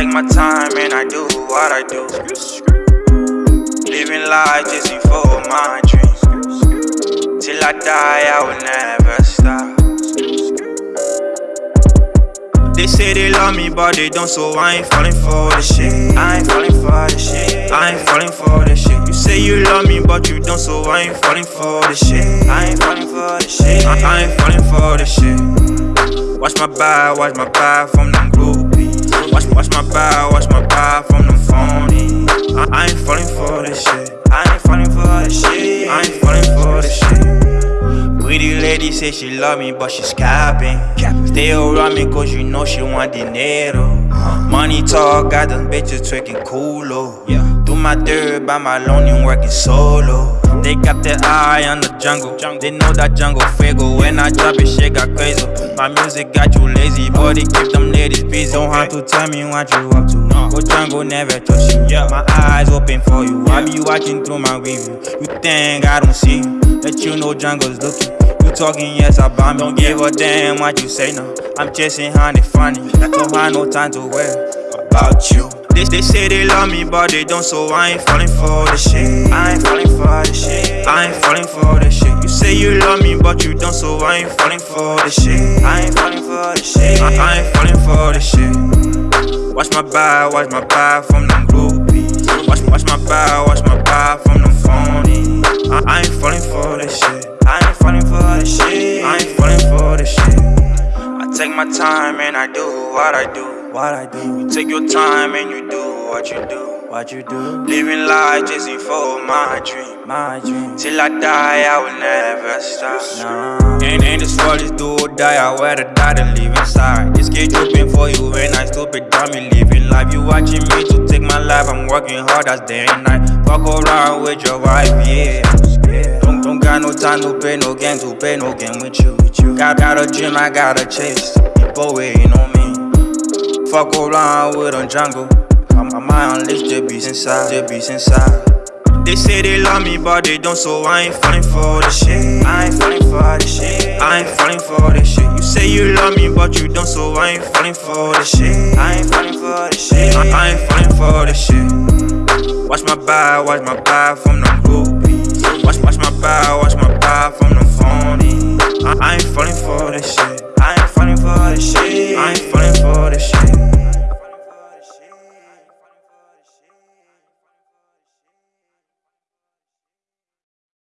take my time and I do what I do. Living life just before my dreams. Till I die, I will never stop. They say they love me, but they don't, so I ain't falling for the shit. I ain't falling for the shit. I ain't falling for the shit. You say you love me, but you don't, so I ain't falling for the shit. I ain't falling for the shit. I, I ain't falling for the shit. Watch my back, watch my back from them groupies. Watch, watch my back, watch my back from them phonies. I, I ain't falling for this shit. I ain't falling for this shit. I ain't falling for this shit. Pretty lady say she love me, but she's capping. Stay around me cause you know she want dinero. Money talk, got them bitches twerking coolo. Do my dirt by my lonely working solo. They got their eye on the jungle. They know that jungle fago. When I drop it, shit got crazy. My music got you lazy, but it keep them ladies busy. Don't have to tell me what you up to. Go jungle, never trust you. My eyes open for you. I be watching through my review. You think I don't see you? Let you know jungle's looking. You talking, yes, I bomb. Don't give a damn what you say, no. I'm chasing honey funny. Don't have no time to worry about you. They, they say they love me, but they don't, so I ain't falling for the shit. I ain't falling for but you don't, so I ain't falling for this shit. I ain't falling for this shit. I, I ain't falling for this shit. Watch my back, watch my back from them groupies. Watch, watch my back, watch my back from them phonies. I, I ain't falling for this shit. I ain't falling for this shit. I ain't falling for this shit. I take my time and I do what I do. What I do. You take your time and you do what you do. What you do. Living life just for my dream. My dream. Till I die, I will never stop. Nah. And, and this world is do or die. I wear the die to live inside. This kid dripping for you when I stupid dummy living life. You watching me to take my life. I'm working hard as day and night. Fuck around with your wife, yeah. Don't, don't got no time to play no game, to play no game with you. With you. Got, got a dream, I gotta chase. People waiting on me. Fuck around with a jungle. I'm, I'm list, the beast inside, the beast inside. They say they love me, but they don't, so I ain't falling for the shit. I ain't falling for the shit. I ain't falling for the shit. You say you love me, but you don't, so I ain't falling for the shit. I ain't falling for the shit. I, ain't falling for the shit. Watch my back, watch my back from them